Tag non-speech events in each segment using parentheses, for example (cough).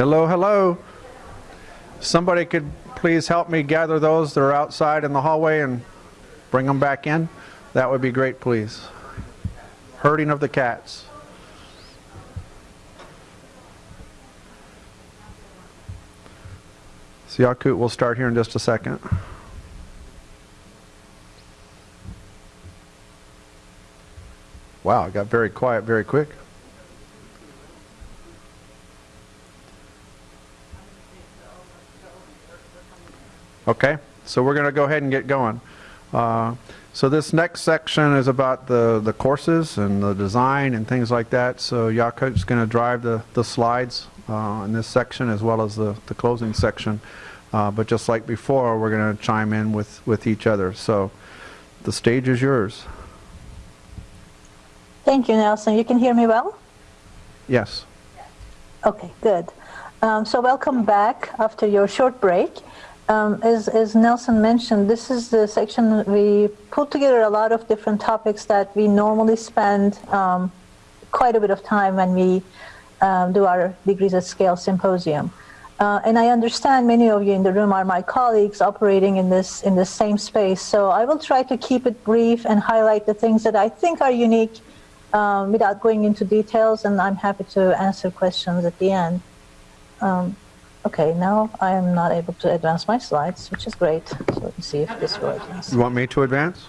Hello, hello. Somebody could please help me gather those that are outside in the hallway and bring them back in? That would be great, please. Herding of the cats. Siakut will start here in just a second. Wow, it got very quiet very quick. Okay, so we're going to go ahead and get going. Uh, so this next section is about the, the courses and the design and things like that. So is going to drive the, the slides uh, in this section as well as the, the closing section. Uh, but just like before, we're going to chime in with, with each other. So the stage is yours. Thank you, Nelson. You can hear me well? Yes. Okay, good. Um, so welcome back after your short break. Um, as, as, Nelson mentioned, this is the section we put together a lot of different topics that we normally spend um, quite a bit of time when we um, do our Degrees at Scale symposium. Uh, and I understand many of you in the room are my colleagues operating in this in the same space. So I will try to keep it brief and highlight the things that I think are unique um, without going into details, and I'm happy to answer questions at the end. Um, Okay, now I am not able to advance my slides, which is great. So let's see if this works. You want me to advance?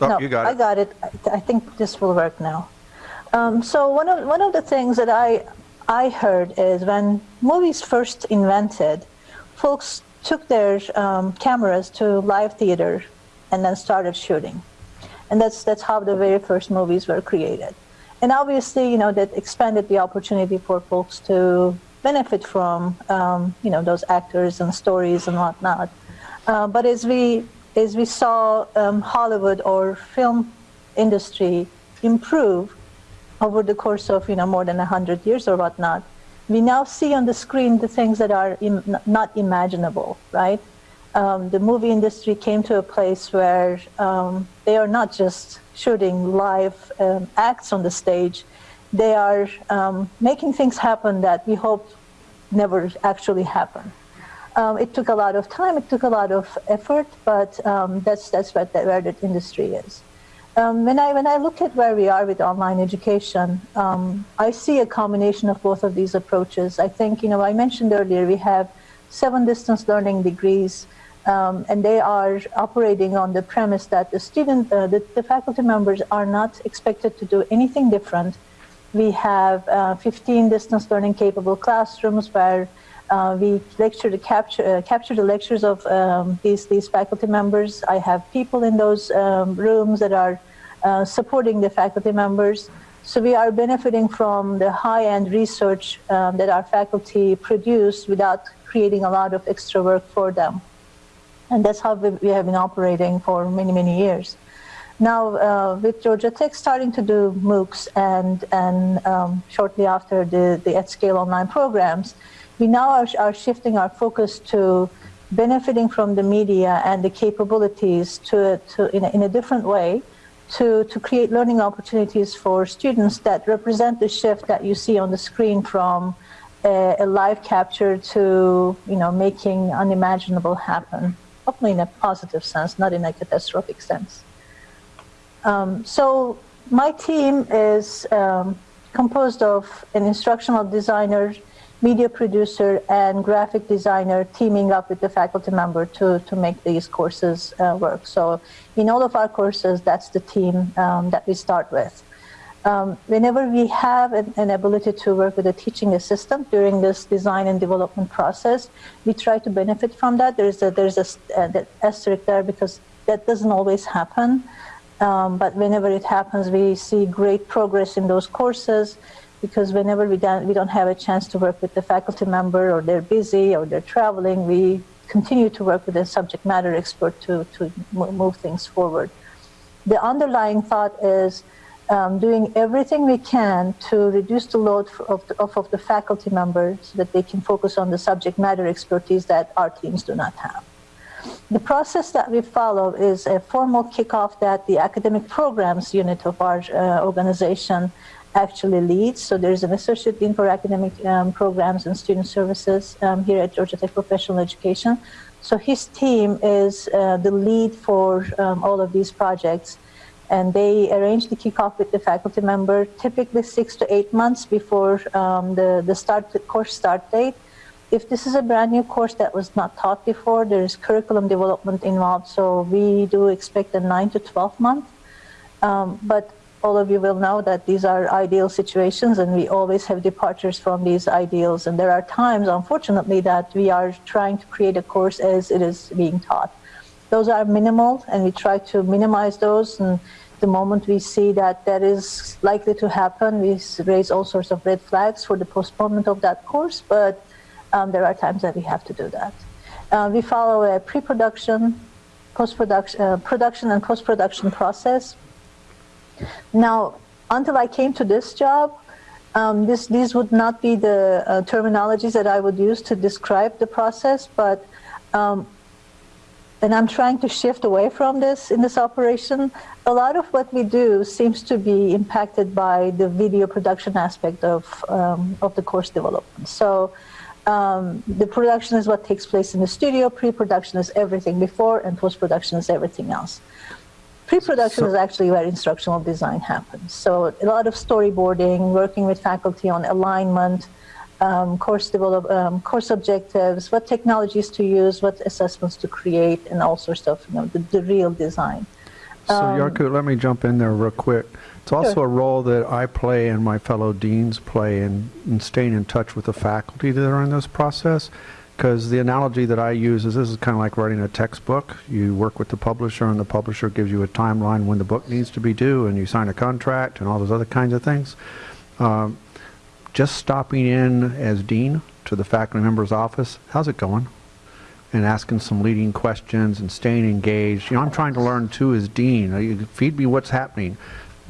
Oh, no, you got it. I got it. I, I think this will work now. Um, so one of one of the things that I I heard is when movies first invented, folks took their um, cameras to live theater and then started shooting, and that's that's how the very first movies were created. And obviously, you know, that expanded the opportunity for folks to benefit from um, you know those actors and stories and whatnot. Uh, but as we as we saw um, Hollywood or film industry improve over the course of you know more than hundred years or whatnot, we now see on the screen the things that are Im not imaginable, right? Um, the movie industry came to a place where um, they are not just shooting live um, acts on the stage, they are um, making things happen that we hope never actually happen. Um, it took a lot of time, it took a lot of effort, but um, that's, that's what the, where the industry is. Um, when, I, when I look at where we are with online education, um, I see a combination of both of these approaches. I think, you know, I mentioned earlier, we have seven distance learning degrees, um, and they are operating on the premise that the student, uh, the, the faculty members are not expected to do anything different we have uh, 15 distance learning capable classrooms where uh, we lecture to capture, uh, capture the lectures of um, these, these faculty members. I have people in those um, rooms that are uh, supporting the faculty members. So we are benefiting from the high-end research um, that our faculty produce without creating a lot of extra work for them. And that's how we, we have been operating for many, many years. Now, uh, with Georgia Tech starting to do MOOCs and, and um, shortly after the, the at-scale online programs, we now are, are shifting our focus to benefiting from the media and the capabilities to, to in, a, in a different way to, to create learning opportunities for students that represent the shift that you see on the screen from a, a live capture to you know making unimaginable happen, hopefully in a positive sense, not in a catastrophic sense. Um, so my team is um, composed of an instructional designer, media producer, and graphic designer teaming up with the faculty member to, to make these courses uh, work. So in all of our courses, that's the team um, that we start with. Um, whenever we have an, an, ability to work with a teaching assistant during this design and development process, we try to benefit from that. There's a, there's a, uh, asterisk there because that doesn't always happen. Um, but whenever it happens, we see great progress in those courses because whenever we don't, we don't have a chance to work with the faculty member or they're busy or they're traveling, we continue to work with a subject matter expert to, to move things forward. The underlying thought is um, doing everything we can to reduce the load of the, of, of the faculty members so that they can focus on the subject matter expertise that our teams do not have. The process that we follow is a formal kickoff that the academic programs unit of our uh, organization actually leads. So there's an associate dean for academic um, programs and student services um, here at Georgia Tech Professional Education. So his team is uh, the lead for um, all of these projects. And they arrange the kickoff with the faculty member typically six to eight months before um, the, the start the course start date. If this is a brand new course that was not taught before, there is curriculum development involved. So we do expect a nine to 12 month. Um, but all of you will know that these are ideal situations and we always have departures from these ideals. And there are times, unfortunately, that we are trying to create a course as it is being taught. Those are minimal and we try to minimize those. And the moment we see that that is likely to happen, we raise all sorts of red flags for the postponement of that course. But um, there are times that we have to do that. Uh, we follow a pre-production, post-production, uh, production and post-production process now, until I came to this job, um, this, these would not be the uh, terminologies that I would use to describe the process, but um, and I'm trying to shift away from this in this operation. A lot of what we do seems to be impacted by the video production aspect of, um, of the course development. So um, the production is what takes place in the studio, pre-production is everything before, and post-production is everything else. Pre-production so, is actually where instructional design happens. So a lot of storyboarding, working with faculty on alignment, um, course develop, um, course objectives, what technologies to use, what assessments to create, and all sorts of you know the, the real design. So um, Yakut, let me jump in there real quick. It's also sure. a role that I play and my fellow deans play in, in staying in touch with the faculty that are in this process because the analogy that I use is this is kind of like writing a textbook. You work with the publisher, and the publisher gives you a timeline when the book needs to be due, and you sign a contract and all those other kinds of things. Um, just stopping in as dean to the faculty member's office, how's it going? And asking some leading questions and staying engaged. You know, I'm trying to learn too as dean. Feed me what's happening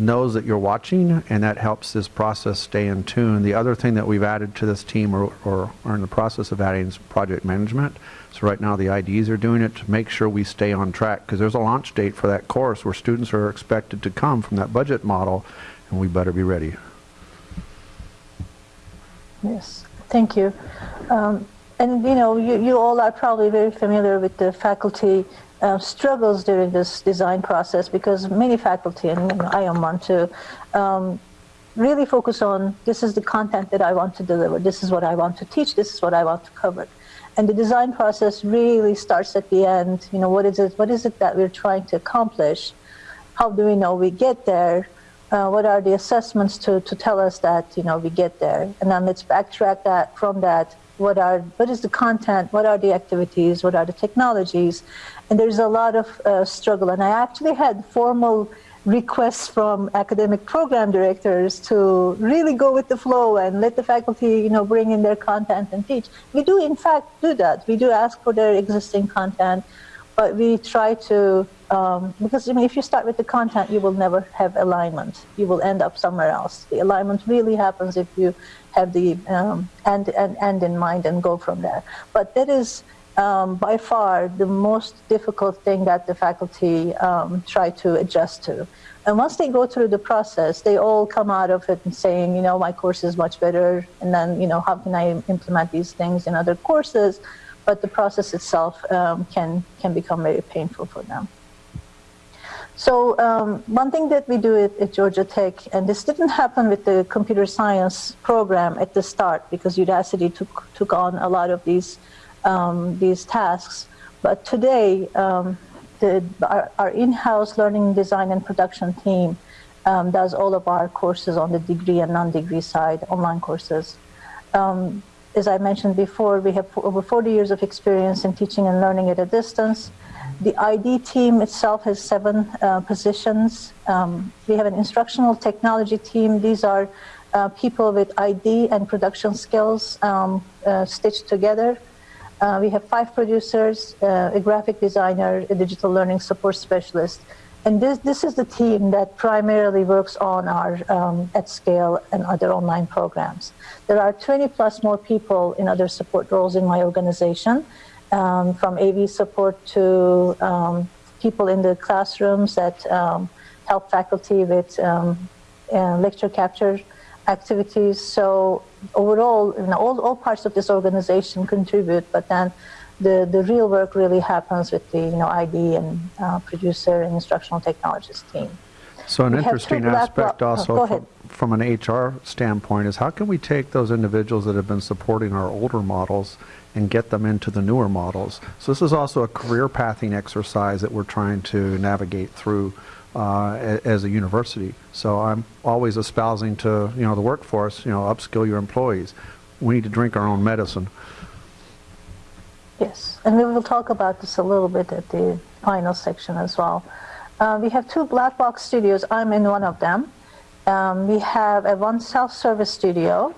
knows that you're watching, and that helps this process stay in tune. The other thing that we've added to this team, or, or are in the process of adding, is project management. So right now the IDs are doing it to make sure we stay on track, because there's a launch date for that course where students are expected to come from that budget model, and we better be ready. Yes, thank you. Um, and you know, you, you all are probably very familiar with the faculty uh, struggles during this design process because many faculty, and I am one too, um, really focus on this is the content that I want to deliver, this is what I want to teach, this is what I want to cover. And the design process really starts at the end. You know, what is it? What is it that we're trying to accomplish? How do we know we get there? Uh, what are the assessments to, to tell us that you know we get there? And then let's backtrack that from that. What are what is the content? What are the activities? What are the technologies? And there's a lot of uh, struggle. And I actually had formal requests from academic program directors to really go with the flow and let the faculty, you know, bring in their content and teach. We do, in fact, do that. We do ask for their existing content, but we try to, um, because I mean, if you start with the content, you will never have alignment. You will end up somewhere else. The alignment really happens if you have the um, end, end, end in mind and go from there. But that is um, by far the most difficult thing that the faculty um, try to adjust to. And once they go through the process, they all come out of it and saying, you know, my course is much better. And then, you know, how can I implement these things in other courses? But the process itself um, can, can become very painful for them. So um, one thing that we do at, at, Georgia Tech, and this didn't happen with the computer science program at the start because Udacity took, took on a lot of these um, these tasks. But today, um, the, our, our in-house learning design and production team um, does all of our courses on the degree and non-degree side, online courses. Um, as I mentioned before, we have over 40 years of experience in teaching and learning at a distance. The ID team itself has seven uh, positions. Um, we have an instructional technology team. These are uh, people with ID and production skills um, uh, stitched together. Uh, we have five producers, uh, a graphic designer, a digital learning support specialist. And this, this is the team that primarily works on our um, at scale and other online programs. There are 20 plus more people in other support roles in my organization, um, from AV support to um, people in the classrooms that um, help faculty with um, uh, lecture capture activities. So overall, you know, all, all parts of this organization contribute, but then the, the real work really happens with the you know, ID and uh, producer and instructional technologist team. So an we interesting aspect also oh, from, from, an HR standpoint is how can we take those individuals that have been supporting our older models and get them into the newer models. So this is also a career pathing exercise that we're trying to navigate through as a university. So I'm always espousing to you know the workforce, you know, upskill your employees. We need to drink our own medicine. Yes, and we will talk about this a little bit at the final section as well. Uh, we have two black box studios. I'm in one of them. Um, we have a one self-service studio,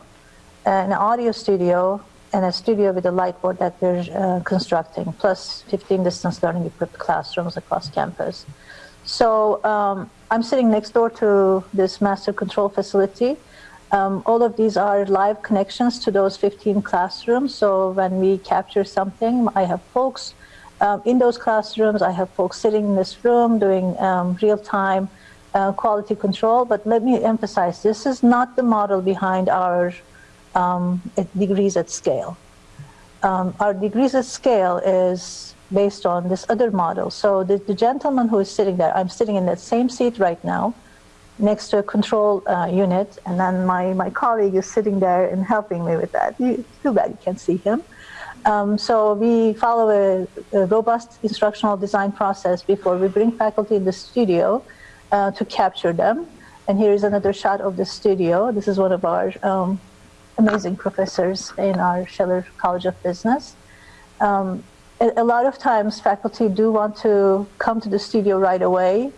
an audio studio, and a studio with a light board that we're uh, constructing, plus 15 distance learning equipped classrooms across campus. So um, I'm sitting next door to this master control facility. Um, all of these are live connections to those 15 classrooms. So when we capture something, I have folks um, in those classrooms. I have folks sitting in this room doing um, real-time uh, quality control. But let me emphasize, this is not the model behind our um, degrees at scale. Um, our degrees at scale is based on this other model. So the, the, gentleman who is sitting there, I'm sitting in that same seat right now, next to a control uh, unit, and then my, my colleague is sitting there and helping me with that. You, too bad you can't see him. Um, so we follow a, a, robust instructional design process before we bring faculty in the studio uh, to capture them. And here is another shot of the studio. This is one of our um, amazing professors in our Scheller College of Business. Um, a, lot of times faculty do want to come to the studio right away,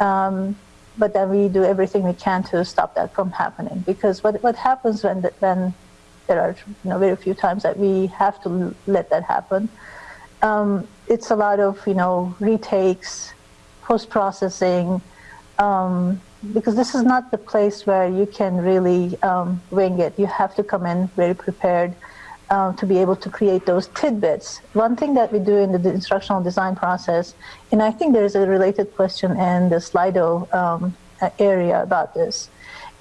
um, but then we do everything we can to stop that from happening. Because what, what happens when, the, when there are you know, very few times that we have to let that happen, um, it's a lot of you know retakes, post-processing, um, because this is not the place where you can really um, wing it. You have to come in very prepared uh, to be able to create those tidbits. One thing that we do in the instructional design process, and I think there's a related question in the Slido um, area about this.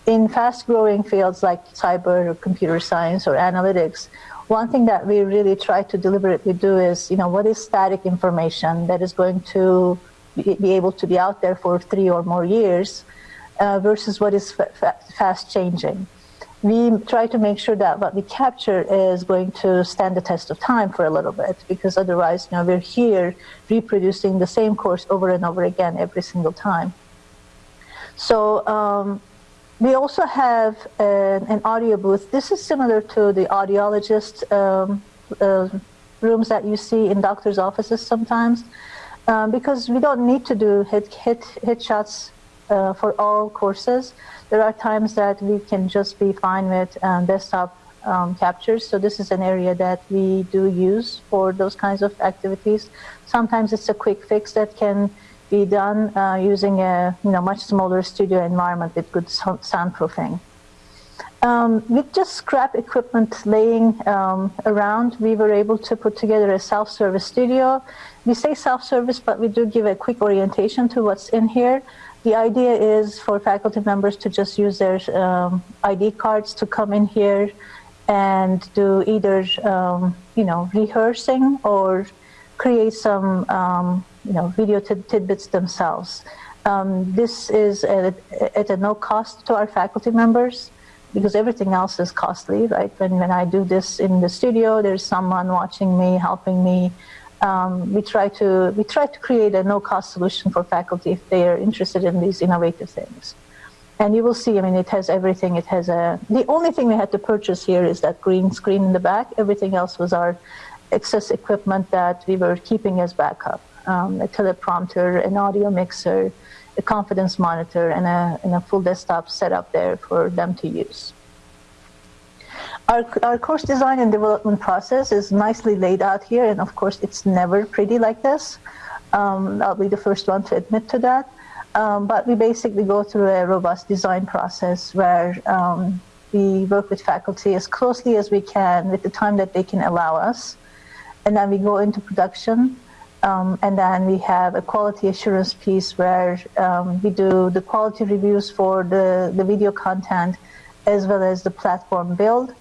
In fast-growing fields like cyber or computer science or analytics, one thing that we really try to deliberately do is, you know, what is static information that is going to be able to be out there for three or more years uh, versus what is fast changing. We try to make sure that what we capture is going to stand the test of time for a little bit because otherwise, you know, we're here reproducing the same course over and over again every single time. So um, we also have an, an, audio booth. This is similar to the audiologist um, uh, rooms that you see in doctor's offices sometimes um, because we don't need to do hit, hit, hit shots uh, for all courses. There are times that we can just be fine with um, desktop um, captures. So this is an area that we do use for those kinds of activities. Sometimes it's a quick fix that can be done uh, using a you know much smaller studio environment with good soundproofing. Um, with just scrap equipment laying um, around, we were able to put together a self-service studio. We say self-service, but we do give a quick orientation to what's in here. The idea is for faculty members to just use their um, ID cards to come in here and do either, um, you know, rehearsing or create some, um, you know, video tidbits themselves. Um, this is at, at a no cost to our faculty members because everything else is costly, right? When, when I do this in the studio, there's someone watching me, helping me, um, we try to we try to create a no-cost solution for faculty if they are interested in these innovative things. And you will see, I mean, it has everything. It has a, the only thing we had to purchase here is that green screen in the back. Everything else was our excess equipment that we were keeping as backup. Um, a teleprompter, an audio mixer, a confidence monitor, and a, and a full desktop setup there for them to use. Our, our course design and development process is nicely laid out here, and of course, it's never pretty like this. Um, I'll be the first one to admit to that. Um, but we basically go through a robust design process where um, we work with faculty as closely as we can with the time that they can allow us. And then we go into production. Um, and then we have a quality assurance piece where um, we do the quality reviews for the, the video content as well as the platform build.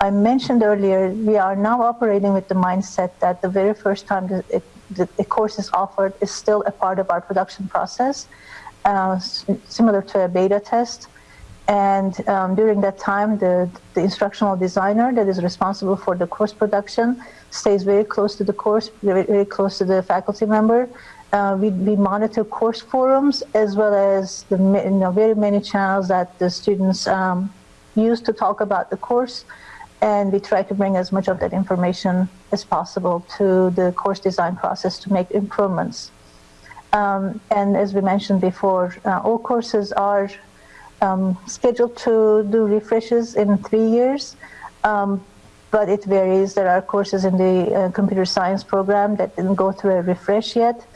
I mentioned earlier, we are now operating with the mindset that the very first time the, the, the course is offered is still a part of our production process, uh, similar to a beta test. And um, during that time, the, the instructional designer that is responsible for the course production stays very close to the course, very, very close to the faculty member. Uh, we, we, monitor course forums as well as the you know, very many channels that the students um, use to talk about the course and we try to bring as much of that information as possible to the course design process to make improvements. Um, and as we mentioned before, uh, all courses are um, scheduled to do refreshes in three years, um, but it varies. There are courses in the uh, computer science program that didn't go through a refresh yet,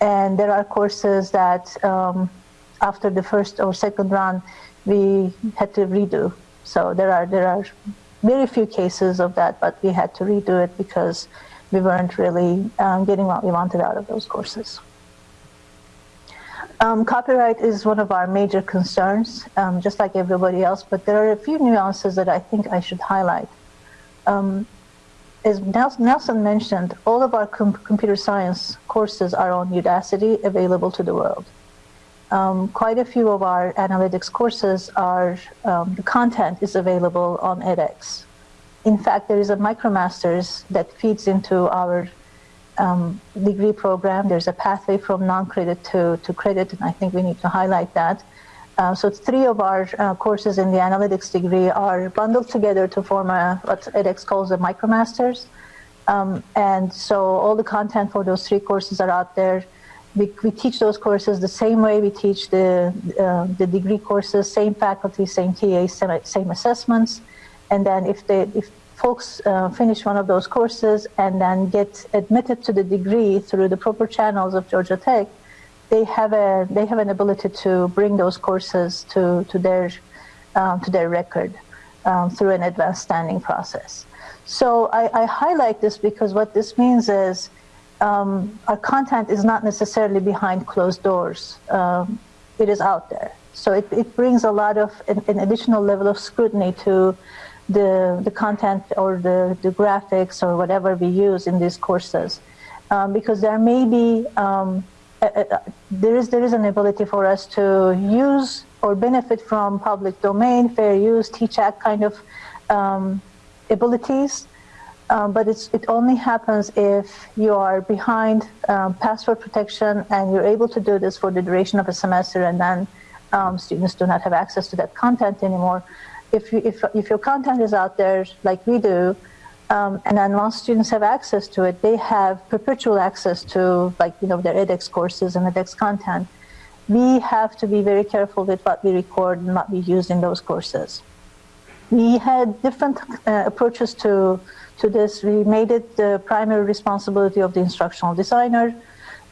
and there are courses that um, after the first or second run we had to redo. So there are there are very few cases of that, but we had to redo it because we weren't really um, getting what we wanted out of those courses. Um, copyright is one of our major concerns, um, just like everybody else, but there are a few nuances that I think I should highlight. Um, as Nelson mentioned, all of our com computer science courses are on Udacity, available to the world. Um, quite a few of our analytics courses are, um, the content is available on edX. In fact, there is a MicroMasters that feeds into our um, degree program. There's a pathway from non-credit to, to credit, and I think we need to highlight that. Uh, so three of our uh, courses in the analytics degree are bundled together to form a, what edX calls a MicroMasters. Um, and so all the content for those three courses are out there we, we teach those courses the same way we teach the, uh, the degree courses, same faculty, same TA, same, same assessments. And then if, they, if folks uh, finish one of those courses and then get admitted to the degree through the proper channels of Georgia Tech, they have, a, they have an ability to bring those courses to, to, their, um, to their record um, through an advanced standing process. So I, I highlight this because what this means is um, our content is not necessarily behind closed doors. Um, it is out there. So it, it brings a lot of an, an, additional level of scrutiny to the, the content or the, the graphics or whatever we use in these courses. Um, because there may be, um, a, a, there, is, there is an ability for us to use or benefit from public domain, fair use, TEACH Act kind of um, abilities um, but it only happens if you are behind um, password protection and you're able to do this for the duration of a semester and then um, students do not have access to that content anymore. If, you, if, if your content is out there like we do, um, and then once students have access to it, they have perpetual access to like, you know, their edX courses and edX content. We have to be very careful with what we record and what we use in those courses. We had different uh, approaches to to this. We made it the primary responsibility of the instructional designer.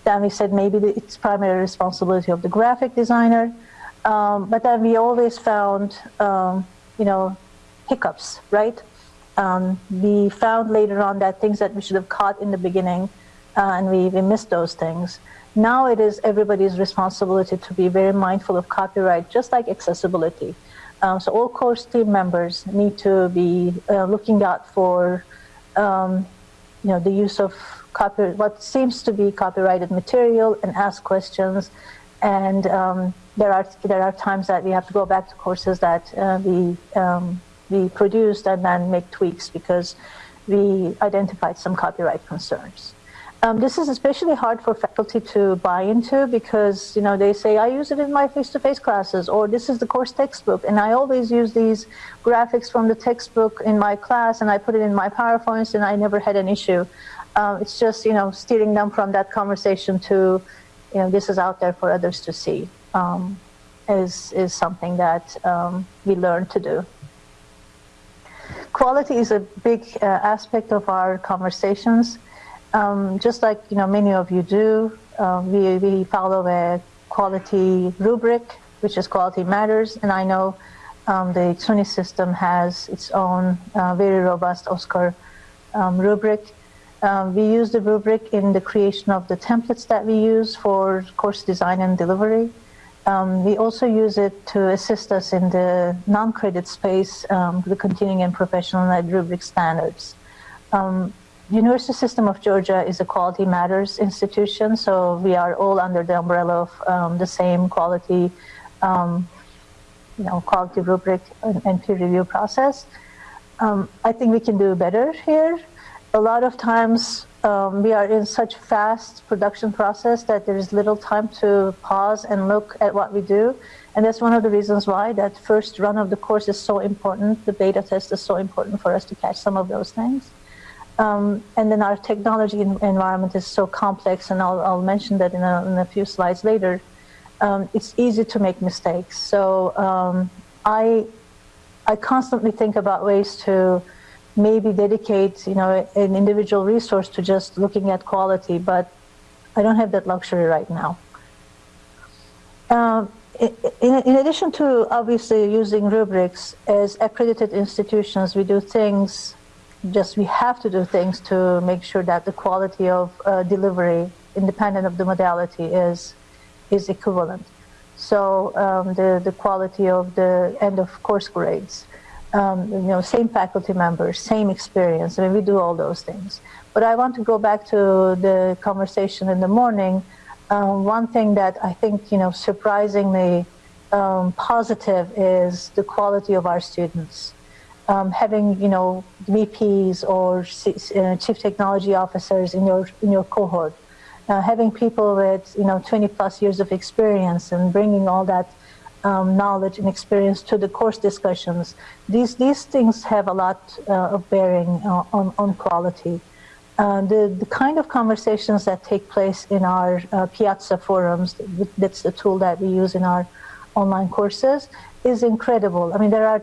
Then we said maybe it's primary responsibility of the graphic designer. Um, but then we always found, um, you know, hiccups, right? Um, we found later on that things that we should have caught in the beginning, uh, and we, we missed those things. Now it is everybody's responsibility to be very mindful of copyright, just like accessibility. Um, so all course team members need to be uh, looking out for um, you know, the use of copy, what seems to be copyrighted material and ask questions. And um, there are there are times that we have to go back to courses that uh, we um, we produced and then make tweaks because we identified some copyright concerns. Um, this is especially hard for faculty to buy into because you know they say I use it in my face-to-face classes or this is the course textbook and I always use these graphics from the textbook in my class and I put it in my PowerPoints and I never had an issue. Um, it's just you know steering them from that conversation to you know this is out there for others to see um, is is something that um, we learn to do. Quality is a big uh, aspect of our conversations. Um, just like you know many of you do, um, we, we follow a quality rubric, which is Quality Matters, and I know um, the SUNY system has its own uh, very robust OSCQR um, rubric. Um, we use the rubric in the creation of the templates that we use for course design and delivery. We also use it to assist us in the non-credit space, the continuing and professional ed rubric standards. Um, University System of Georgia is a Quality Matters institution, so we are all under the umbrella of um, the same quality, um, you know, quality rubric and, and peer review process. Um, I think we can do better here. A lot of times um, we are in such fast production process that there is little time to pause and look at what we do. And that's one of the reasons why that first run of the course is so important. The beta test is so important for us to catch some of those things. Um, and then our technology environment is so complex, and I'll, I'll mention that in a, in a, few slides later. Um, it's easy to make mistakes. So um, I, I constantly think about ways to maybe dedicate, you know, an individual resource to just looking at quality, but I don't have that luxury right now. Um, in, in, addition to obviously using rubrics, as accredited institutions, we do things, just we have to do things to make sure that the quality of uh, delivery, independent of the modality, is, is equivalent. So um, the, the quality of the end of course grades, um, you know, same faculty members, same experience. I mean, we do all those things. But I want to go back to the conversation in the morning. Um, one thing that I think, you know, surprisingly um, positive is the quality of our students. Um, having, you know, VPs or uh, chief technology officers in your in your cohort, uh, having people with, you know, 20 plus years of experience and bringing all that um, knowledge and experience to the course discussions. These, these things have a lot uh, of bearing uh, on, on quality. Uh, the, the kind of conversations that take place in our uh, Piazza forums, that's the tool that we use in our online courses, is incredible. I mean, there are,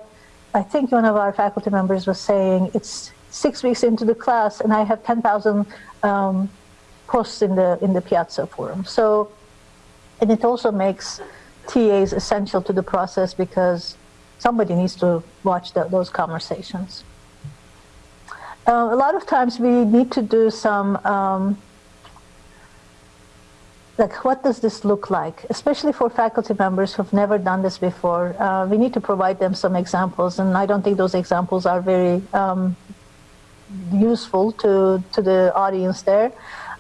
I think one of our faculty members was saying, it's six weeks into the class and I have 10,000 um, posts in the, in the Piazza forum. So, and it also makes TAs essential to the process because somebody needs to watch the, those conversations. Uh, a lot of times we need to do some, um, like what does this look like, especially for faculty members who've never done this before. Uh, we need to provide them some examples, and I don't think those examples are very um, useful to, to the audience there.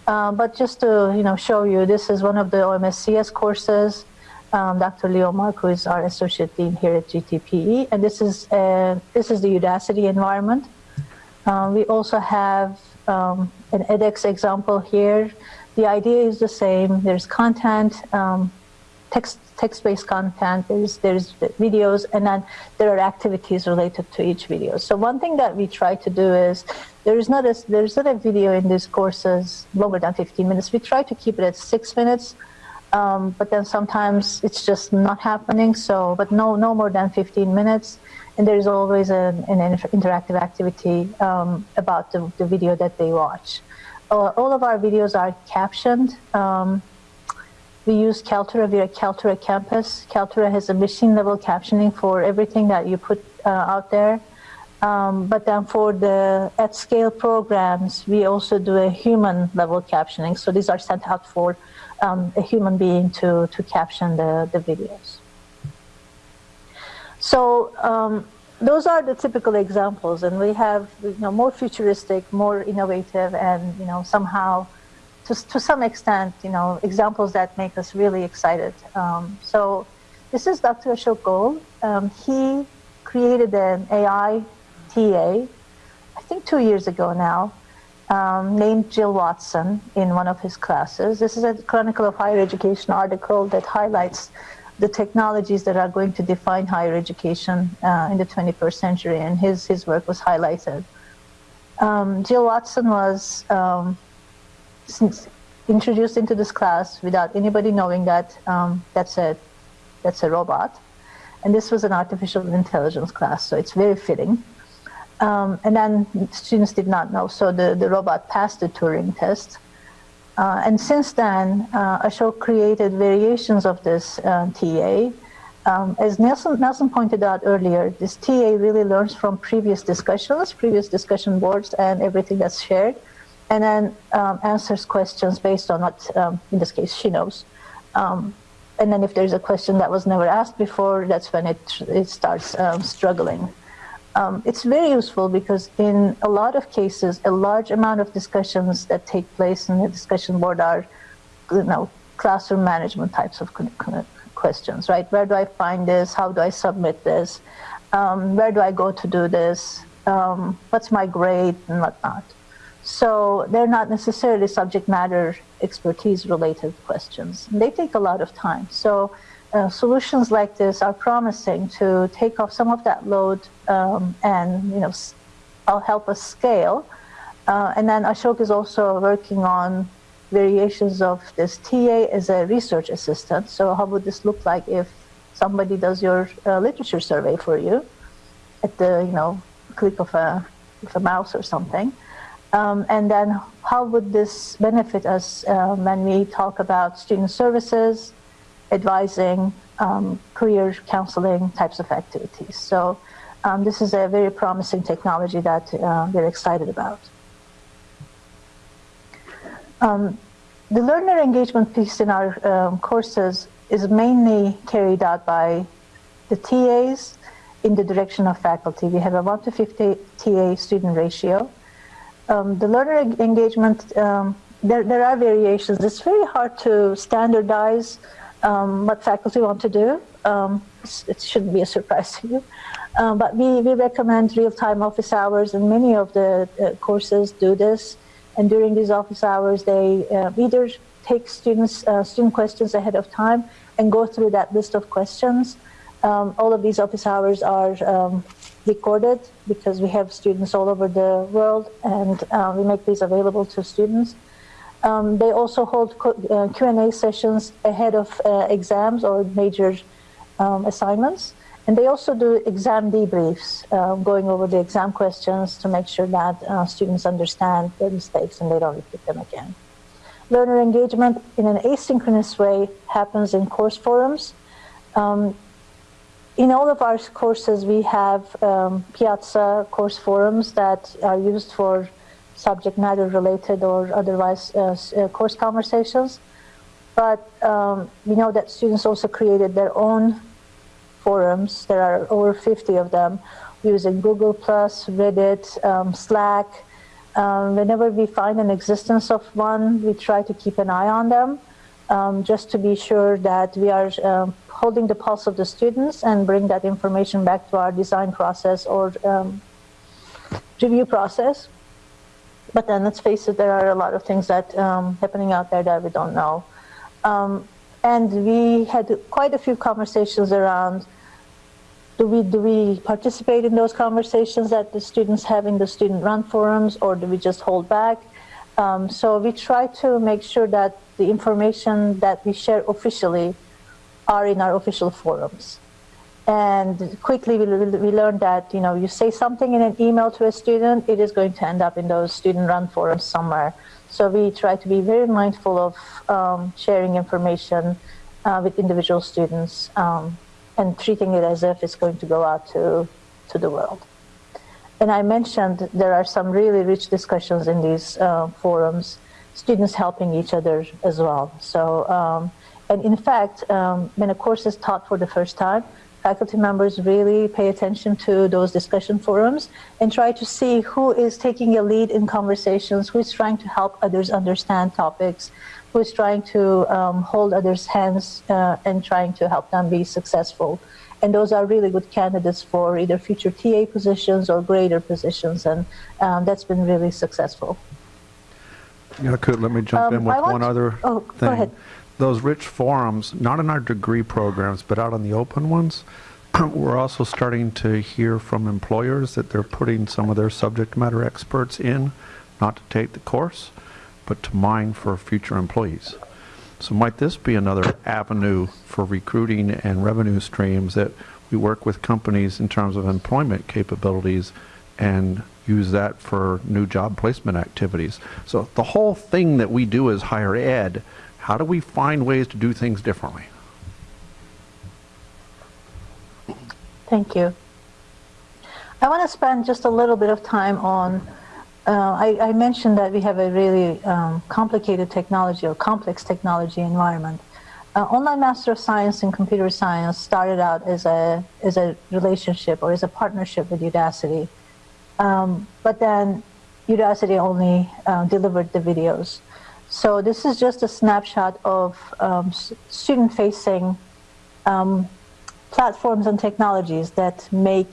Uh, but just to you know show you, this is one of the OMSCS courses um, Dr. Leo Mark, who is our associate dean here at GTPE, and this is uh, this is the Udacity environment. Um, we also have um, an edX example here. The idea is the same. There's content, um, text text-based content. There's there's videos, and then there are activities related to each video. So one thing that we try to do is there is not a there's not a video in these courses longer than 15 minutes. We try to keep it at six minutes um, but then sometimes it's just not happening. So, but no, no more than 15 minutes. And there is always an, an interactive activity um, about the, the, video that they watch. Uh, all of our videos are captioned. Um, we use Kaltura via Kaltura Campus. Kaltura has a machine level captioning for everything that you put uh, out there. Um, but then for the at scale programs, we also do a human level captioning. So these are sent out for um, a human being to, to caption the, the videos. So um, those are the typical examples, and we have you know, more futuristic, more innovative, and you know somehow, to, to some extent, you know examples that make us really excited. Um, so this is Dr. Ashok Goel. Um, he created an AI TA, I think two years ago now, um, named Jill Watson in one of his classes. This is a Chronicle of Higher Education article that highlights the technologies that are going to define higher education uh, in the 21st century, and his, his work was highlighted. Um, Jill Watson was um, introduced into this class without anybody knowing that um, that's, a, that's a robot. And this was an artificial intelligence class, so it's very fitting. Um, and then students did not know, so the, the robot passed the Turing test. Uh, and since then, uh, Ashok created variations of this uh, TA. Um, as Nelson, Nelson pointed out earlier, this TA really learns from previous discussions, previous discussion boards, and everything that's shared, and then um, answers questions based on what, um, in this case, she knows. Um, and then if there's a question that was never asked before, that's when it, it starts um, struggling. Um, it's very useful because in a lot of cases, a large amount of discussions that take place in the discussion board are, you know, classroom management types of questions, right? Where do I find this? How do I submit this? Um, where do I go to do this? Um, what's my grade and whatnot? So they're not necessarily subject matter expertise related questions. They take a lot of time. So uh, solutions like this are promising to take off some of that load um, and you know I'll help us scale. Uh, and then Ashok is also working on variations of this TA as a research assistant. So how would this look like if somebody does your uh, literature survey for you at the you know click of a, of a mouse or something? Um, and then how would this benefit us uh, when we talk about student services, advising, um, career counseling types of activities. So um, this is a very promising technology that uh, we're excited about. Um, the learner engagement piece in our um, courses is mainly carried out by the TAs in the direction of faculty. We have a 1 to 50 TA student ratio um, the learner engagement, um, there, there are variations. It's very hard to standardize um, what faculty want to do. Um, it shouldn't be a surprise (laughs) to you. Um, but we, we recommend real-time office hours, and many of the uh, courses do this. And during these office hours, they uh, either take students uh, student questions ahead of time and go through that list of questions. Um, all of these office hours are recorded because we have students all over the world and uh, we make these available to students. Um, they also hold uh, Q&A sessions ahead of uh, exams or major um, assignments. And they also do exam debriefs, uh, going over the exam questions to make sure that uh, students understand their mistakes and they don't repeat them again. Learner engagement in an asynchronous way happens in course forums. Um, in all of our courses, we have um, Piazza course forums that are used for subject matter related or otherwise uh, uh, course conversations. But um, we know that students also created their own forums. There are over 50 of them using Google+, Reddit, um, Slack. Um, whenever we find an existence of one, we try to keep an eye on them um, just to be sure that we are um, holding the pulse of the students and bring that information back to our design process or um, review process. But then let's face it, there are a lot of things that um, happening out there that we don't know. Um, and we had quite a few conversations around do we, do we participate in those conversations that the students have in the student run forums or do we just hold back? Um, so we try to make sure that the information that we share officially are in our official forums. And quickly we, we learned that, you know, you say something in an email to a student, it is going to end up in those student-run forums somewhere. So we try to be very mindful of um, sharing information uh, with individual students um, and treating it as if it's going to go out to, to the world. And I mentioned there are some really rich discussions in these uh, forums students helping each other as well. So, um, and in fact, um, when a course is taught for the first time, faculty members really pay attention to those discussion forums and try to see who is taking a lead in conversations, who is trying to help others understand topics, who is trying to um, hold others' hands uh, and trying to help them be successful. And those are really good candidates for either future TA positions or grader positions, and um, that's been really successful. Yeah, could let me jump um, in with one other oh, thing. Go ahead. Those rich forums, not in our degree programs, but out on the open ones, (clears throat) we're also starting to hear from employers that they're putting some of their subject matter experts in, not to take the course, but to mine for future employees. So might this be another avenue for recruiting and revenue streams that we work with companies in terms of employment capabilities and use that for new job placement activities. So the whole thing that we do is higher ed. How do we find ways to do things differently? Thank you. I want to spend just a little bit of time on, uh, I, I, mentioned that we have a really um, complicated technology or complex technology environment. Uh, Online Master of Science in Computer Science started out as a, as a relationship or as a partnership with Udacity. Um, but then Udacity only uh, delivered the videos. So this is just a snapshot of um, student-facing um, platforms and technologies that make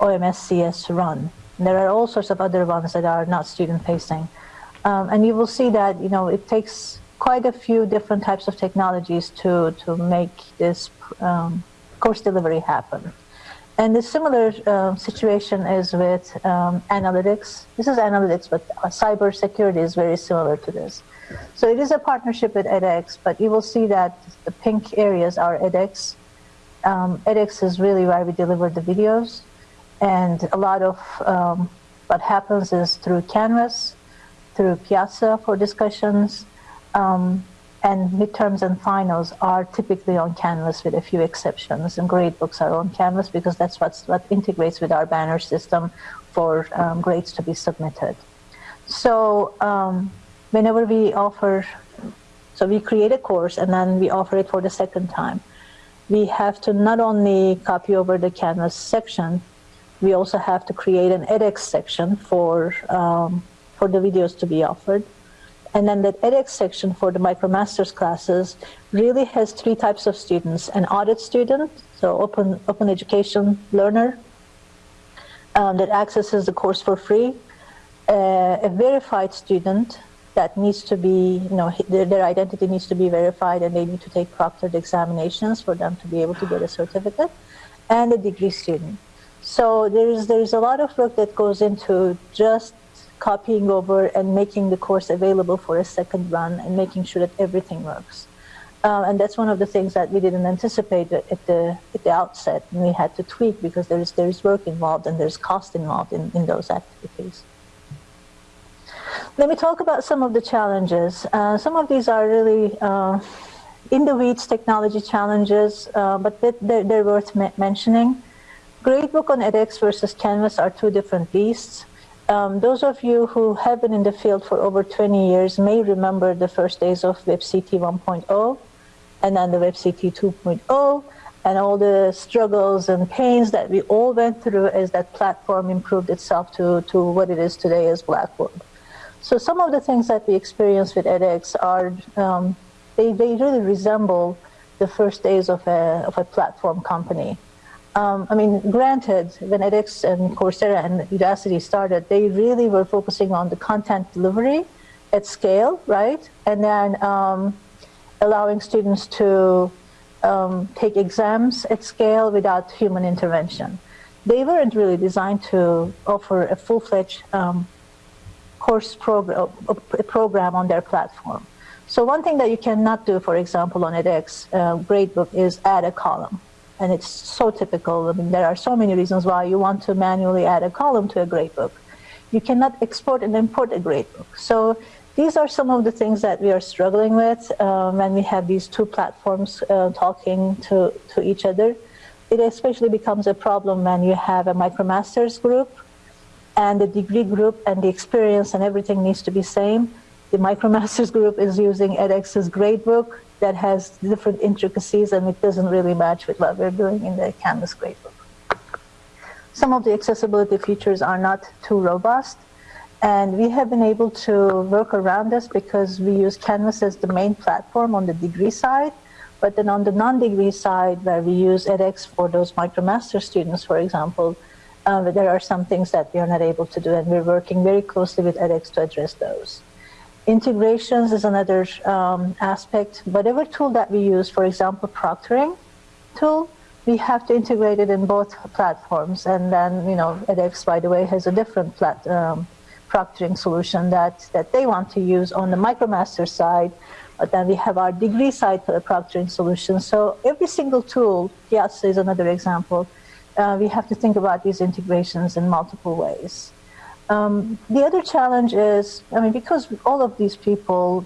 OMSCS run. And there are all sorts of other ones that are not student-facing. Um, and you will see that, you know, it takes quite a few different types of technologies to, to make this um, course delivery happen. And the similar uh, situation is with um, analytics. This is analytics, but cyber security is very similar to this. So it is a partnership with edX, but you will see that the pink areas are edX. Um, edX is really where we deliver the videos. And a lot of um, what happens is through Canvas, through Piazza for discussions, um, and midterms and finals are typically on Canvas with a few exceptions. And gradebooks are on Canvas because that's what's, what integrates with our banner system for um, grades to be submitted. So um, whenever we offer, so we create a course and then we offer it for the second time. We have to not only copy over the Canvas section, we also have to create an edX section for, um, for the videos to be offered. And then that edX section for the MicroMasters classes really has three types of students. An audit student, so open, open education learner um, that accesses the course for free. Uh, a verified student that needs to be, you know, their, their, identity needs to be verified and they need to take proctored examinations for them to be able to get a certificate, and a degree student. So there's, there's a lot of work that goes into just copying over and making the course available for a second run and making sure that everything works. Uh, and that's one of the things that we didn't anticipate at the, at the outset, and we had to tweak because there's, there's work involved and there's cost involved in, in those activities. Let me talk about some of the challenges. Uh, some of these are really uh, in the weeds technology challenges, uh, but they're, they're worth mentioning. Gradebook on edX versus Canvas are two different beasts. Um, those of you who have been in the field for over 20 years may remember the first days of WebCT 1.0 and then the WebCT 2.0 and all the struggles and pains that we all went through as that platform improved itself to, to what it is today as Blackboard. So some of the things that we experience with edX are, um, they, they really resemble the first days of a, of a platform company. Um, I mean, granted, when edX and Coursera and Udacity started, they really were focusing on the content delivery at scale, right? And then um, allowing students to um, take exams at scale without human intervention. They weren't really designed to offer a full-fledged um, course program, a program on their platform. So one thing that you cannot do, for example, on edX uh, gradebook is add a column. And it's so typical. I mean, there are so many reasons why you want to manually add a column to a gradebook. You cannot export and import a gradebook. So these are some of the things that we are struggling with um, when we have these two platforms uh, talking to, to each other. It especially becomes a problem when you have a MicroMasters group and the degree group and the experience and everything needs to be same. The MicroMasters group is using edX's gradebook that has different intricacies and it doesn't really match with what we're doing in the Canvas gradebook. Some of the accessibility features are not too robust and we have been able to work around this because we use Canvas as the main platform on the degree side but then on the non-degree side where we use edX for those MicroMaster students, for example, um, there are some things that we are not able to do, and we're working very closely with edX to address those. Integrations is another um, aspect. Whatever tool that we use, for example, proctoring tool, we have to integrate it in both platforms. And then, you know, edX, by the way, has a different plat um, proctoring solution that, that they want to use on the MicroMaster side. But then we have our degree side for the proctoring solution. So every single tool, Piazza is another example, uh, we have to think about these integrations in multiple ways. Um, the other challenge is, I mean, because all of these people,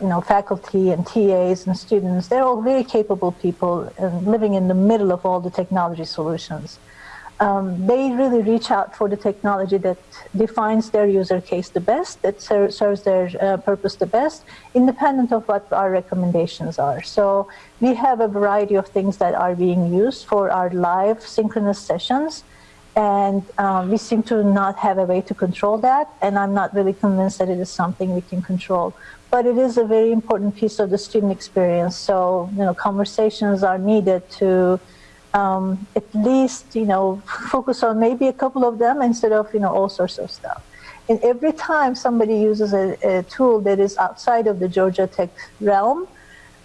you know, faculty and TAs and students, they're all very capable people and living in the middle of all the technology solutions. Um, they really reach out for the technology that defines their user case the best, that ser serves their uh, purpose the best, independent of what our recommendations are. So we have a variety of things that are being used for our live synchronous sessions, and um, we seem to not have a way to control that, and I'm not really convinced that it is something we can control. But it is a very important piece of the student experience, so you know, conversations are needed to um, at least, you know, focus on maybe a couple of them instead of, you know, all sorts of stuff. And every time somebody uses a, a tool that is outside of the Georgia Tech realm,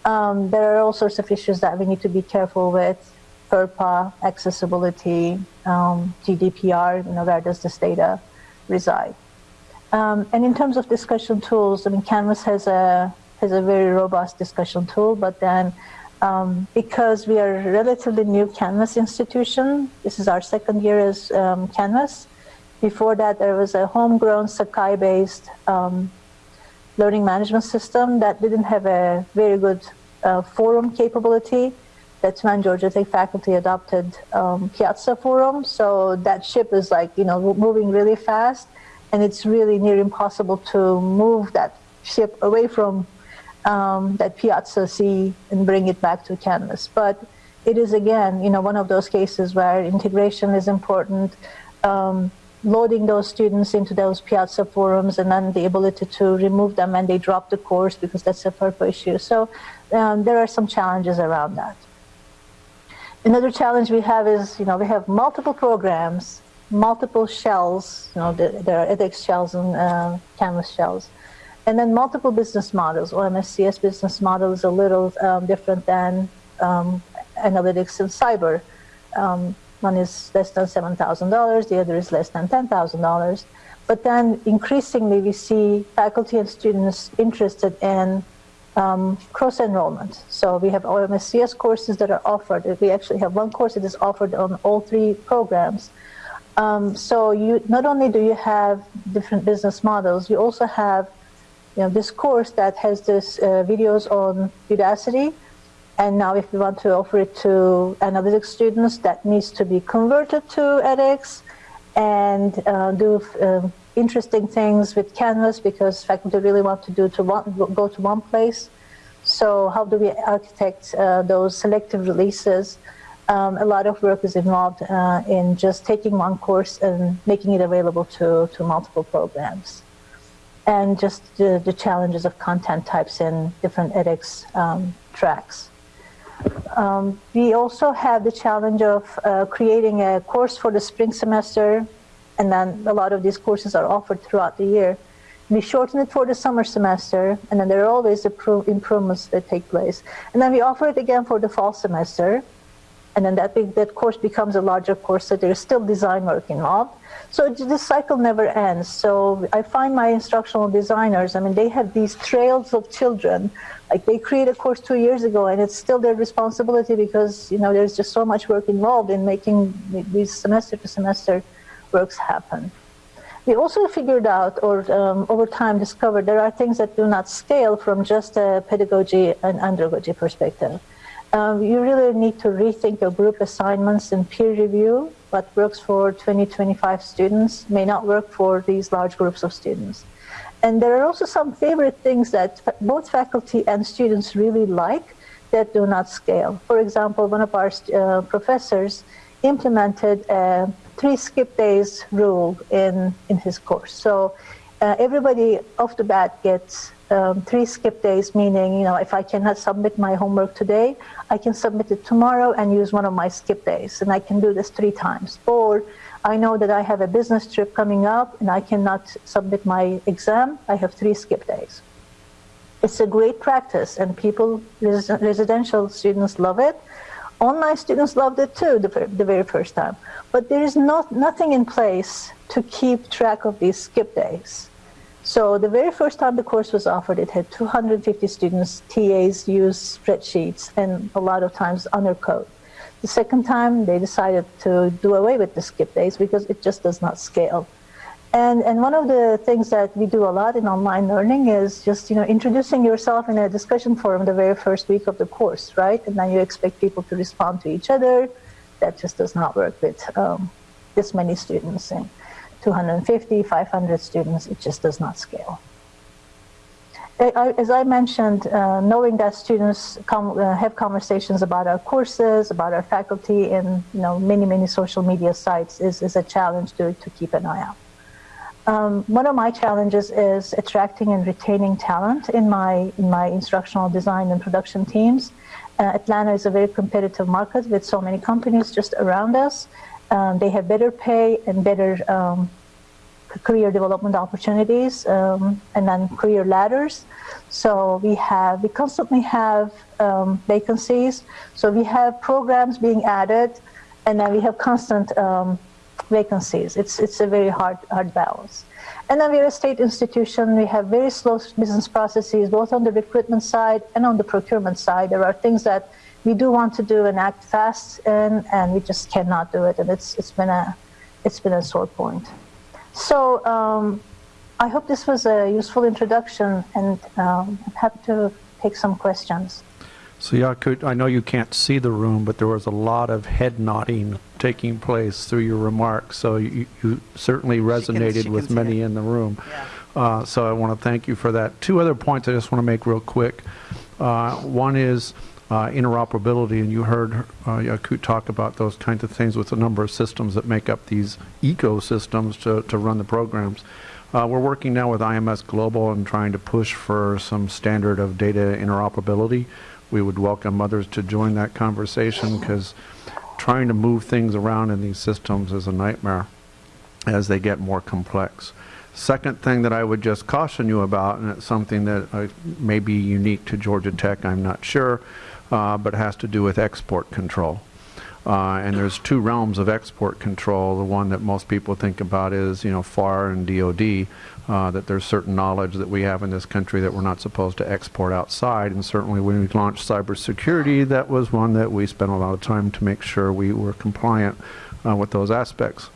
um, there are all sorts of issues that we need to be careful with. FERPA, accessibility, um, GDPR, you know, where does this data reside? Um, and in terms of discussion tools, I mean, Canvas has a, has a very robust discussion tool, but then um, because we are a relatively new Canvas institution. This is our second year as um, Canvas. Before that, there was a homegrown Sakai-based um, learning management system that didn't have a very good uh, forum capability. That's when Georgia Tech faculty adopted um, Piazza Forum. So that ship is like, you know, moving really fast. And it's really near impossible to move that ship away from um, that Piazza see and bring it back to Canvas. But it is again, you know, one of those cases where integration is important, um, loading those students into those Piazza forums and then the ability to remove them when they drop the course because that's a FERPA issue. So um, there are some challenges around that. Another challenge we have is, you know, we have multiple programs, multiple shells, you know, there are edX shells and uh, Canvas shells. And then multiple business models. OMSCS business model is a little um, different than um, analytics and cyber. Um, one is less than $7,000, the other is less than $10,000. But then increasingly we see faculty and students interested in um, cross-enrollment. So we have OMSCS courses that are offered. We actually have one course that is offered on all three programs. Um, so you not only do you have different business models, you also have you know, this course that has this uh, videos on Udacity, and now if we want to offer it to analytics students, that needs to be converted to edX and uh, do um, interesting things with Canvas because faculty really want to do to one, go to one place. So how do we architect uh, those selective releases? Um, a lot of work is involved uh, in just taking one course and making it available to, to multiple programs and just the, the, challenges of content types in different edX um, tracks. Um, we also have the challenge of uh, creating a course for the spring semester, and then a lot of these courses are offered throughout the year. We shorten it for the summer semester, and then there are always improvements that take place. And then we offer it again for the fall semester, and then that, that course becomes a larger course, so there's still design work involved. So this cycle never ends. So I find my instructional designers, I mean, they have these trails of children. Like they created a course two years ago and it's still their responsibility because, you know, there's just so much work involved in making these semester to semester works happen. We also figured out or um, over time discovered there are things that do not scale from just a pedagogy and andragogy perspective. Um, you really need to rethink your group assignments and peer review. What works for 20, 25 students may not work for these large groups of students. And there are also some favorite things that both faculty and students really like that do not scale. For example, one of our uh, professors implemented a three skip days rule in, in his course. So uh, everybody off the bat gets um, three skip days, meaning, you know, if I cannot submit my homework today, I can submit it tomorrow and use one of my skip days. And I can do this three times. Or I know that I have a business trip coming up and I cannot submit my exam. I have three skip days. It's a great practice and people, res residential students love it. Online students loved it too the, the very first time. But there is not, nothing in place to keep track of these skip days. So the very first time the course was offered, it had 250 students, TAs used spreadsheets and a lot of times under code. The second time, they decided to do away with the skip days because it just does not scale. And, and one of the things that we do a lot in online learning is just you know introducing yourself in a discussion forum the very first week of the course, right? And then you expect people to respond to each other. That just does not work with um, this many students in 250, 500 students, it just does not scale. As I mentioned, uh, knowing that students come, uh, have conversations about our courses, about our faculty, and you know many many social media sites is, is a challenge to, to keep an eye out. Um, one of my challenges is attracting and retaining talent in my in my instructional design and production teams. Uh, Atlanta is a very competitive market with so many companies just around us. Um, they have better pay and better um, career development opportunities um, and then career ladders. So we have, we constantly have um, vacancies. So we have programs being added and then we have constant um, vacancies. It's, it's a very hard, hard balance. And then we're a state institution. We have very slow business processes, both on the recruitment side and on the procurement side. There are things that we do want to do an act fast in, and we just cannot do it. And it's, it's, been, a, it's been a sore point. So um, I hope this was a useful introduction, and um, I'm happy to take some questions. So Yakut, I know you can't see the room, but there was a lot of head nodding taking place through your remarks. So you, you certainly resonated she can, she with many it. in the room. Yeah. Uh, so I want to thank you for that. Two other points I just want to make real quick. Uh, one is uh, interoperability, and you heard uh, Yakut talk about those kinds of things with a number of systems that make up these ecosystems to, to run the programs. Uh, we're working now with IMS Global and trying to push for some standard of data interoperability. We would welcome others to join that conversation because trying to move things around in these systems is a nightmare as they get more complex. Second thing that I would just caution you about, and it's something that uh, may be unique to Georgia Tech, I'm not sure, uh, but has to do with export control. Uh, and there's two realms of export control. The one that most people think about is, you know, FAR and DOD, uh, that there's certain knowledge that we have in this country that we're not supposed to export outside. And certainly when we launched cybersecurity, that was one that we spent a lot of time to make sure we were compliant uh, with those aspects.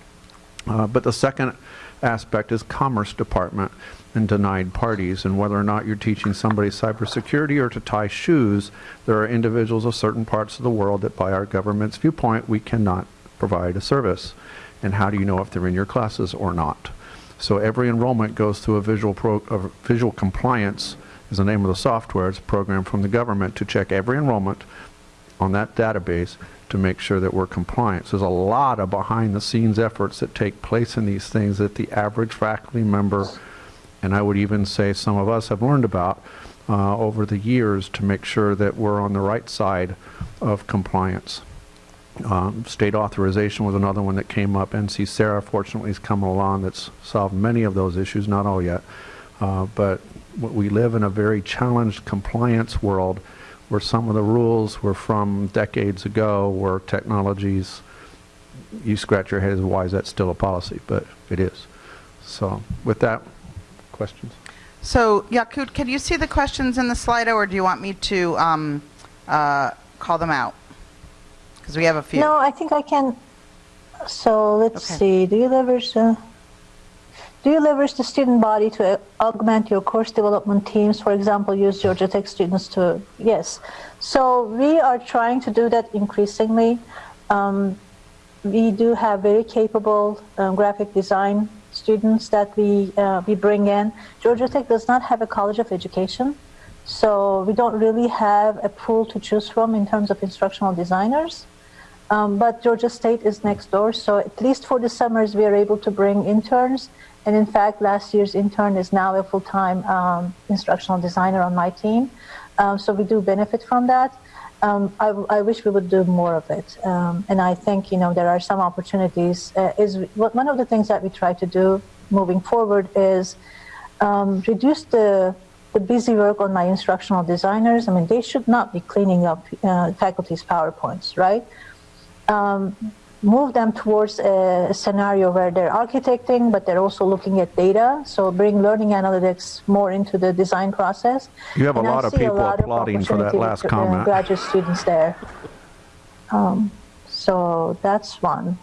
Uh, but the second aspect is Commerce Department and denied parties. And whether or not you're teaching somebody cybersecurity or to tie shoes, there are individuals of certain parts of the world that, by our government's viewpoint, we cannot provide a service. And how do you know if they're in your classes or not? So every enrollment goes through a visual, pro, a visual compliance is the name of the software. It's a program from the government to check every enrollment on that database to make sure that we're compliant. So there's a lot of behind the scenes efforts that take place in these things that the average faculty member and I would even say some of us have learned about uh, over the years to make sure that we're on the right side of compliance. Um, state authorization was another one that came up. NC SARA fortunately has come along that's solved many of those issues, not all yet. Uh, but we live in a very challenged compliance world where some of the rules were from decades ago where technologies, you scratch your head as why is that still a policy, but it is. So with that, questions? So, Yakut, can you see the questions in the Slido, or do you want me to um, uh, call them out? Because we have a few. No, I think I can. So let's okay. see. Do you leverage the do you leverage the student body to augment your course development teams? For example, use Georgia Tech students to yes. So we are trying to do that increasingly. Um, we do have very capable um, graphic design students that we, uh, we bring in. Georgia Tech does not have a college of education, so we don't really have a pool to choose from in terms of instructional designers. Um, but Georgia State is next door, so at least for the summers we are able to bring interns. And in fact, last year's intern is now a full-time um, instructional designer on my team. Um, so we do benefit from that um, I, I, wish we would do more of it. Um, and I think, you know, there are some opportunities. Uh, is one of the things that we try to do moving forward is um, reduce the, the busy work on my instructional designers. I mean, they should not be cleaning up uh, faculty's PowerPoints, right? Um, move them towards a scenario where they're architecting, but they're also looking at data. So bring learning analytics more into the design process. You have and a lot of people lot applauding of for that last comment. Uh, graduate students there. Um, so that's one.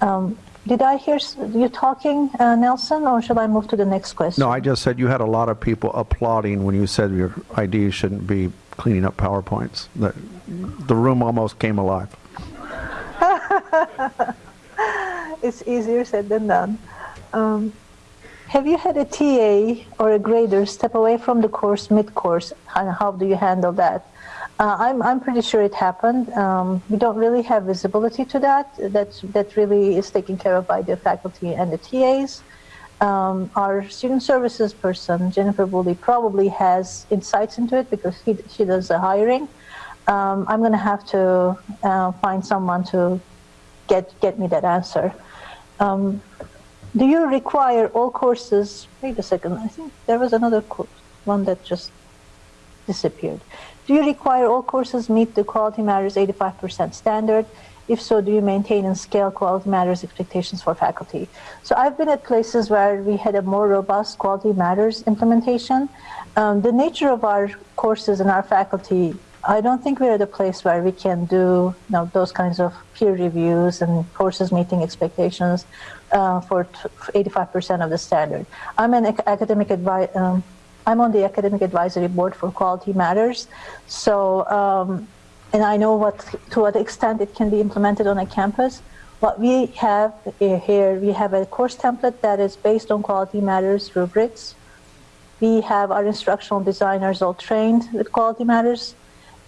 Um, did I hear you talking, uh, Nelson, or should I move to the next question? No, I just said you had a lot of people applauding when you said your ideas shouldn't be cleaning up PowerPoints. The, the room almost came alive. (laughs) it's easier said than done. Um, have you had a TA or a grader step away from the course mid-course, and how do you handle that? Uh, I'm, I'm pretty sure it happened. Um, we don't really have visibility to that. That's, that really is taken care of by the faculty and the TAs. Um, our student services person, Jennifer Woolley, probably has insights into it because he, she does the hiring. Um, I'm going to have to uh, find someone to get, get me that answer. Um, do you require all courses? Wait a second. I think there was another one that just disappeared. Do you require all courses meet the Quality Matters 85% standard? If so, do you maintain and scale Quality Matters expectations for faculty? So I've been at places where we had a more robust Quality Matters implementation. Um, the nature of our courses and our faculty I don't think we're at a place where we can do you know, those kinds of peer reviews and courses meeting expectations uh, for 85% of the standard. I'm an academic advi- um, I'm on the academic advisory board for Quality Matters, so um, and I know what to what extent it can be implemented on a campus. What we have here, we have a course template that is based on Quality Matters rubrics. We have our instructional designers all trained with Quality Matters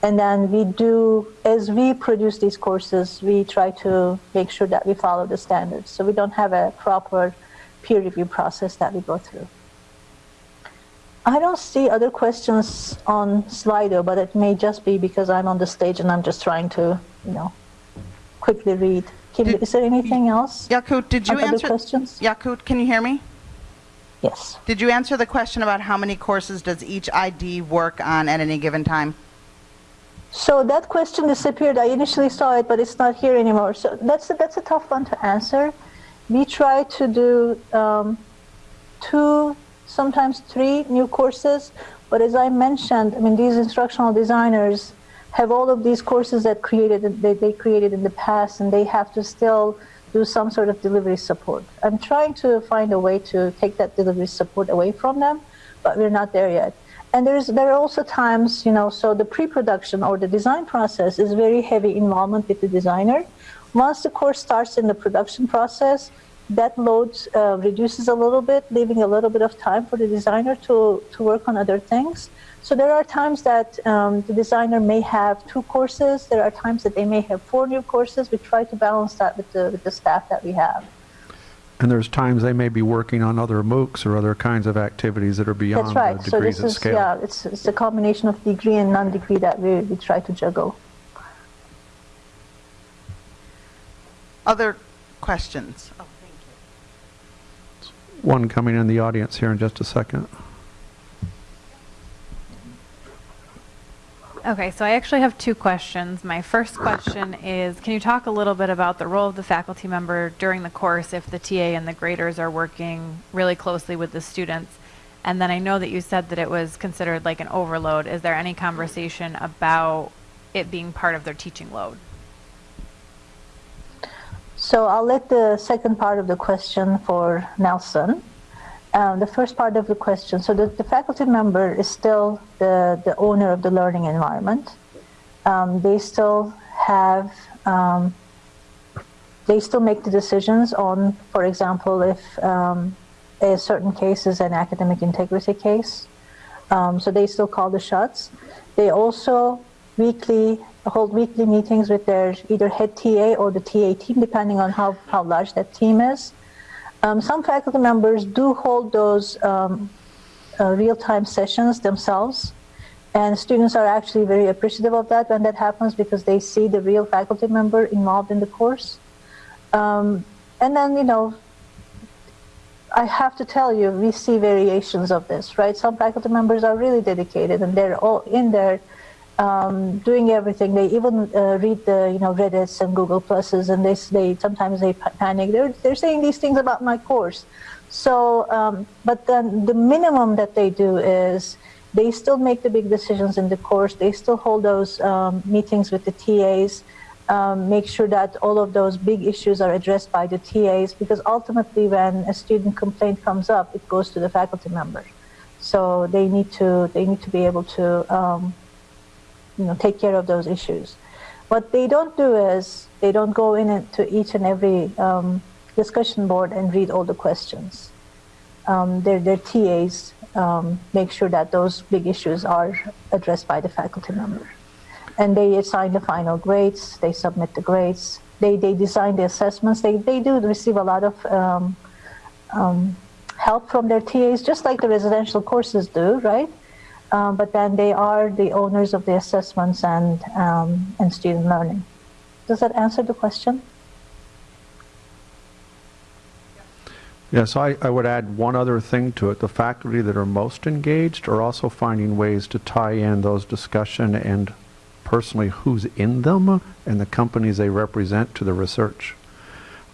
and then we do, as we produce these courses, we try to make sure that we follow the standards. So we don't have a proper peer review process that we go through. I don't see other questions on Slido, but it may just be because I'm on the stage and I'm just trying to, you know, quickly read. Did, is there anything else? Yakut, did you answer questions? Yakut, can you hear me? Yes. Did you answer the question about how many courses does each ID work on at any given time? So that question disappeared. I initially saw it, but it's not here anymore. So that's a, that's a tough one to answer. We try to do um, two, sometimes three new courses. But as I mentioned, I mean, these instructional designers have all of these courses that created that they created in the past, and they have to still do some sort of delivery support. I'm trying to find a way to take that delivery support away from them, but we're not there yet. And there's, there are also times, you know, so the pre-production or the design process is very heavy involvement with the designer. Once the course starts in the production process, that load uh, reduces a little bit, leaving a little bit of time for the designer to, to work on other things. So there are times that um, the designer may have two courses. There are times that they may have four new courses. We try to balance that with the, with the staff that we have. And there's times they may be working on other MOOCs or other kinds of activities that are beyond That's right. the So this is, scale. yeah, it's, it's a combination of degree and non-degree that we, we try to juggle. Other questions? Oh, thank you. One coming in the audience here in just a second. Okay, so I actually have two questions. My first question is, can you talk a little bit about the role of the faculty member during the course if the TA and the graders are working really closely with the students? And then I know that you said that it was considered like an overload. Is there any conversation about it being part of their teaching load? So I'll let the second part of the question for Nelson. Um, the first part of the question, so the, the, faculty member is still the, the owner of the learning environment. Um, they still have, um, they still make the decisions on, for example, if um, a certain case is an academic integrity case. Um, so they still call the shots. They also weekly hold weekly meetings with their either head TA or the TA team, depending on how, how large that team is. Um, some faculty members do hold those um, uh, real-time sessions themselves, and students are actually very appreciative of that when that happens because they see the real faculty member involved in the course. Um, and then, you know, I have to tell you, we see variations of this, right? Some faculty members are really dedicated and they're all in there um, doing everything. They even uh, read the you know Reddit's and Google Pluses, and they they sometimes they panic. They're they're saying these things about my course. So, um, but then the minimum that they do is they still make the big decisions in the course. They still hold those um, meetings with the TAs. Um, make sure that all of those big issues are addressed by the TAs because ultimately when a student complaint comes up, it goes to the faculty member. So they need to they need to be able to um, you know, take care of those issues. What they don't do is they don't go in into each and every um, discussion board and read all the questions. Um, their, their TAs um, make sure that those big issues are addressed by the faculty member. And they assign the final grades, they submit the grades, they, they design the assessments. They, they do receive a lot of um, um, help from their TAs, just like the residential courses do, right? Um, but then they are the owners of the assessments and, um, and student learning. Does that answer the question? Yes, I, I would add one other thing to it. The faculty that are most engaged are also finding ways to tie in those discussion and personally who's in them and the companies they represent to the research.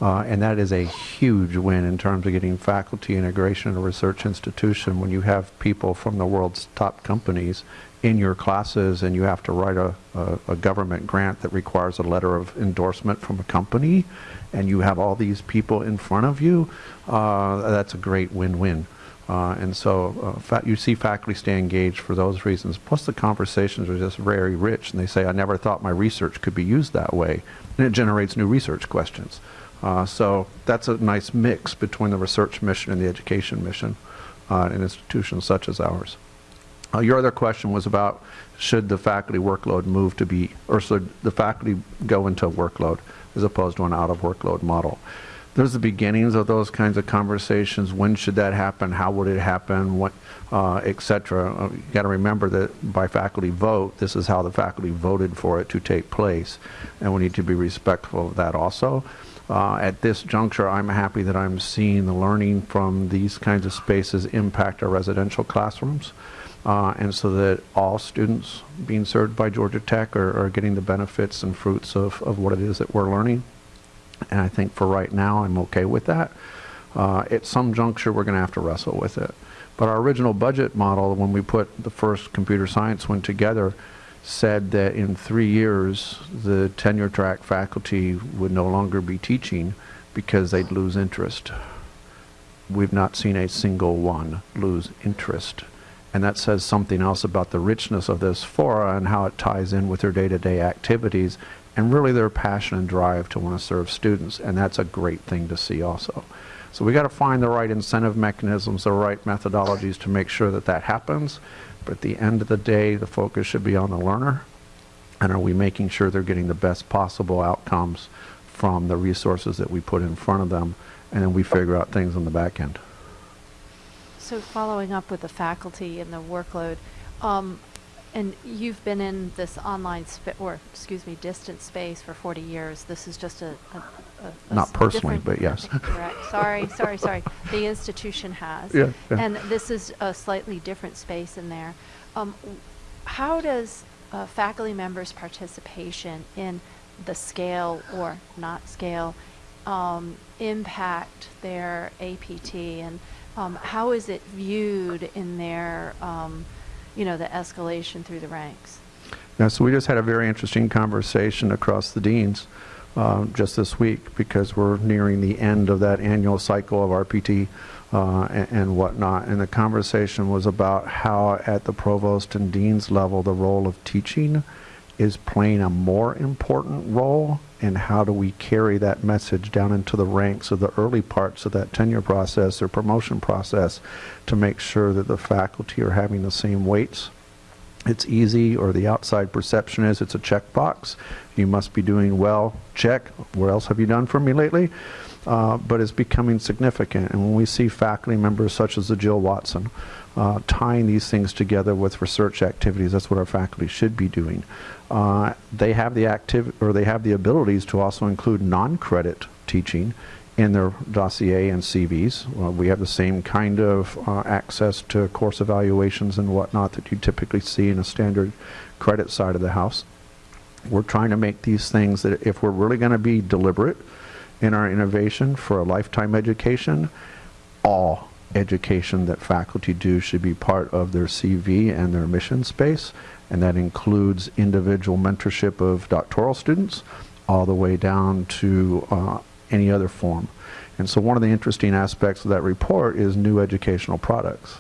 Uh, and that is a huge win in terms of getting faculty integration in a research institution when you have people from the world's top companies in your classes and you have to write a, a, a, government grant that requires a letter of endorsement from a company and you have all these people in front of you, uh, that's a great win-win. Uh, and so uh, you see faculty stay engaged for those reasons. Plus the conversations are just very rich and they say, I never thought my research could be used that way. And it generates new research questions. Uh, so that's a nice mix between the research mission and the education mission uh, in institutions such as ours. Uh, your other question was about should the faculty workload move to be, or should the faculty go into workload as opposed to an out of workload model there's the beginnings of those kinds of conversations. When should that happen? How would it happen? What, uh, etc. Uh, you got to remember that by faculty vote, this is how the faculty voted for it to take place, and we need to be respectful of that also. Uh, at this juncture, I'm happy that I'm seeing the learning from these kinds of spaces impact our residential classrooms. Uh, and so that all students being served by Georgia Tech are, are getting the benefits and fruits of, of what it is that we're learning and I think for right now I'm okay with that. Uh, at some juncture we're going to have to wrestle with it. But our original budget model, when we put the first computer science one together, said that in three years the tenure track faculty would no longer be teaching because they'd lose interest. We've not seen a single one lose interest. And that says something else about the richness of this fora and how it ties in with their day-to-day -day activities and really their passion and drive to want to serve students, and that's a great thing to see also. So we got to find the right incentive mechanisms, the right methodologies to make sure that that happens. But at the end of the day, the focus should be on the learner, and are we making sure they're getting the best possible outcomes from the resources that we put in front of them, and then we figure out things on the back end. So following up with the faculty and the workload, um, and you've been in this online or excuse me, distance space for 40 years. This is just a, a, a not personally, but yes. Correct. sorry, sorry, sorry. The institution has. (laughs) Yeah, yeah, And this is a slightly different space in there. Um, how does uh, faculty members' participation in the scale or not scale um, impact their APT, and um, how is it viewed in their um, you know, the escalation through the ranks. Yeah, so we just had a very interesting conversation across the deans um, just this week because we're nearing the end of that annual cycle of RPT uh, and, and, whatnot. And the conversation was about how at the provost and dean's level the role of teaching is playing a more important role and how do we carry that message down into the ranks of the early parts of that tenure process or promotion process to make sure that the faculty are having the same weights. It's easy, or the outside perception is it's a checkbox. You must be doing well. Check. What else have you done for me lately? Uh, but it's becoming significant. And when we see faculty members such as the Jill Watson uh, tying these things together with research activities, that's what our faculty should be doing. Uh, they have the active or they have the abilities to also include non-credit teaching in their dossier and CVs. Uh, we have the same kind of uh, access to course evaluations and whatnot that you typically see in a standard credit side of the house. We're trying to make these things that if we're really going to be deliberate in our innovation for a lifetime education, all education that faculty do should be part of their CV and their mission space and that includes individual mentorship of doctoral students all the way down to uh, any other form. And so one of the interesting aspects of that report is new educational products.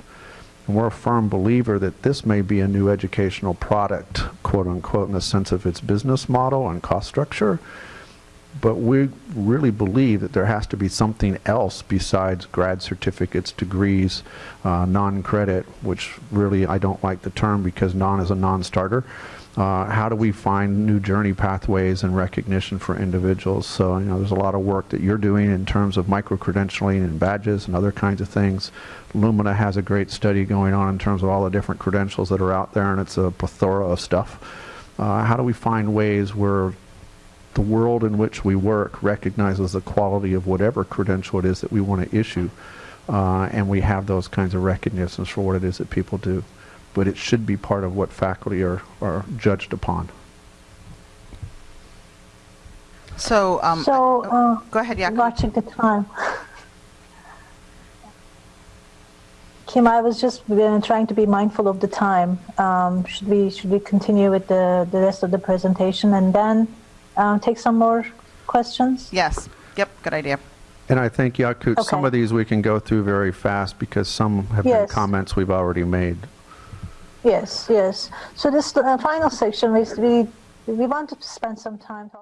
And we're a firm believer that this may be a new educational product, quote unquote, in the sense of its business model and cost structure. But we really believe that there has to be something else besides grad certificates, degrees, uh, non-credit, which really I don't like the term because non is a non-starter. Uh, how do we find new journey pathways and recognition for individuals? So, you know, there's a lot of work that you're doing in terms of micro-credentialing and badges and other kinds of things. Lumina has a great study going on in terms of all the different credentials that are out there, and it's a plethora of stuff. Uh, how do we find ways where the world in which we work recognizes the quality of whatever credential it is that we want to issue, uh, and we have those kinds of recognitions for what it is that people do. But it should be part of what faculty are, are judged upon. So, um, So, uh, go ahead, Yakut. watching the time. Kim, I was just uh, trying to be mindful of the time. Um, should we should we continue with the, the rest of the presentation and then um, take some more questions? Yes. Yep. Good idea. And I think, Yakut, some of these we can go through very fast because some have been comments we've already made. Yes, yes. So this uh, final section is we we want to spend some time talking.